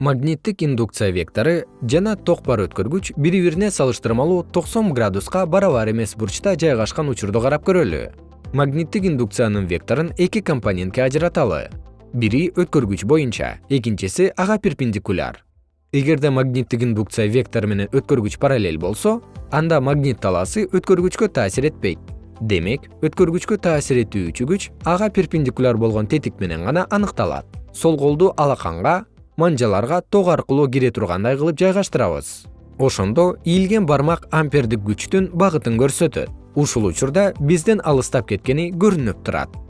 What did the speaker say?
магниттик индукция вектору жана ток бар өткөргүч бири бирине салыштырмалуу токсон градуска барабар эмес бурчта жайгашкан учурду карап көрөлү. Магниттик индукциянын векторун эки компонентке ажыраталы. Бири өткөргүч боюнча экинчиси ага перпендикуляр. Эгерде магниттик индукция вектору менен өткөргүч параллель болсо анда магнит талаасы өткөргүчкө таасир этпейт. Демек өткөргүчкө таасир этүүчү күч ага перпендикуляр болгон тетик менен гана аныкталат. Сол колду алаканга манжаларга ток аркылуу кире тургандай кылып жайгаштырабыз. Ошондо ийилген бармак ампердик күчтүн багытын көрсөтөт. Ушул учурда бизден алыстап кеткени көрүнүп турат